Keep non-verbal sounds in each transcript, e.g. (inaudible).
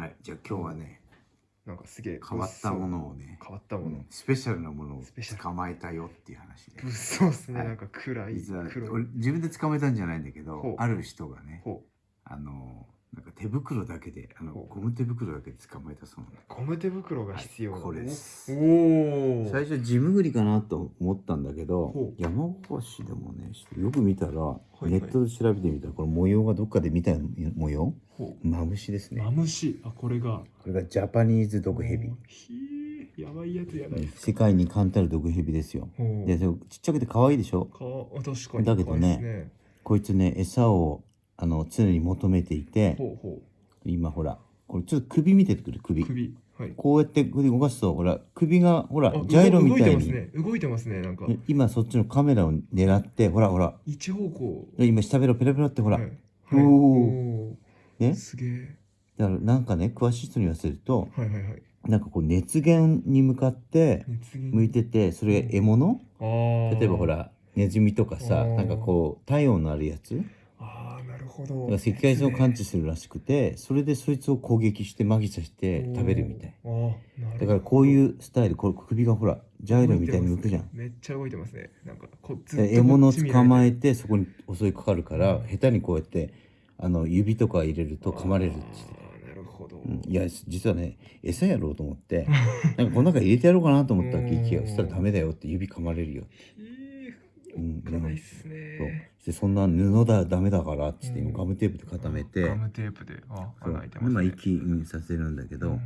はい、じゃあ今日はね、なんかすげえ変わったものをね、変わったもの。うん。スペシャルなものをスペシャル。捕まえたよっていう話で。物騒っすね、はい。なんか暗い。実は黒い。俺自分で捕まえたんじゃないんだけほどう、ある人がね、ほあの、か手袋だけで、あのゴム手袋だけで捕まえたそうなゴム手袋が必要、はいこれです。おお最初ジムグリかなと思ったんだけど山越しでもねよく見たら、いはいネットで調べてみたらこの模様がどっかで見た模様ほマムシですうね。マムシ。あこれが。これがジャパニーズ毒ヘビやばいやつやない世界に冠たる毒ヘビですよ。でちっちゃくて可愛いでしょか確かにだけどね。こいつね餌をあの常に求めていてほうほ今ほらこれちょっと首見ててくる首。う首はい。こうやって首動かすとほら首がほらあジャイロみたい動いてますに、ね動いてますねなんか。今そっちのカメラを狙ってほらほら。一方向。今下ベロペラペラってほら、はい。はい。おー。おー。ね。すげえ。だからなんかね詳しい人に言わせるとはいはいはい。なんかこう熱源に向かって向いててそれ獲物？あー。例えばほらネズミとかさなんかこう体温のあるやつ？ほど。から赤外線を感知するらしくてそれでそいつを攻撃してマギさせて食べるみたい。だからこういうスタイルこれ首がほらジャイロみたいに向くじゃん。めっちゃ動いてますね。なんかこずで獲物を捕まええてそこに襲いかかるから下手にこうやってあの指とか入れると噛まれるってなるほど、うん。いや実はね餌やろうと思ってなんかこの中入れてやろうかなと思ったわけ (laughs) うん。息がそしたらダメだよって指噛まれるよえうんかないっすそう。ねでそんな布だダメだからっつってうん。今ガムテープで固めてガムテープであそう。穴開いてますね。今息にさせるんだけどうん。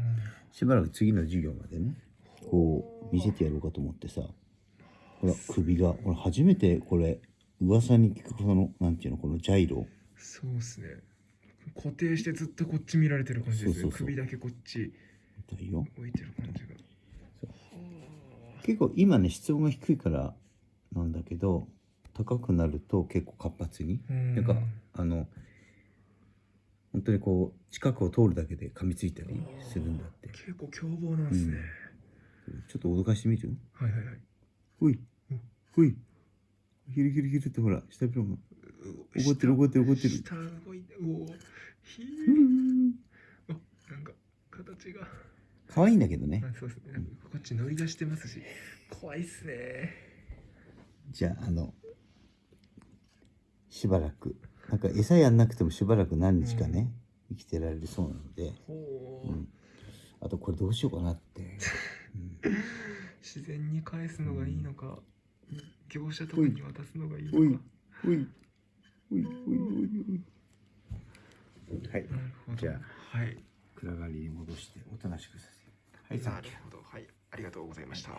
しばらく次の授業までねこう見せてやろうかと思ってさほら首がこれ初めてこれ噂に聞くこのなんていうのこのジャイロ。そうっすね。固定してずっとこっち見られてる感じですね。そうそうそう。首だけこっち。みたいよ。置いてる感じが。結構今ね室温が低いからなんだけど高くなると結構活発にうん。なんかあの本当にこう近くを通るだけで噛みついたりするんだって。結構凶暴なんですね、ちょっと脅かしてみる？はいはいはい。ほい。ほい。ヒルヒルヒルってほら下ビロが。怒ってる怒ってる怒ってる。下動いておおひー。うん。あなんか形が。可愛いんだけどね。あそうですね。こっち乗り出してますし。怖いっすねじゃああのしばらくなんか餌やんなくてもしばらく何日かね、生きてられるそうなので、ほう、うん、あとこれどうしようかなって、うん。自然に返すのがいいのか、業者とかに渡すのがいいのか。おいおいおいおいおいおいはい。じゃあはい。暗がりに戻しておとなしくさせるはいなるほど。はい。ありがとうございました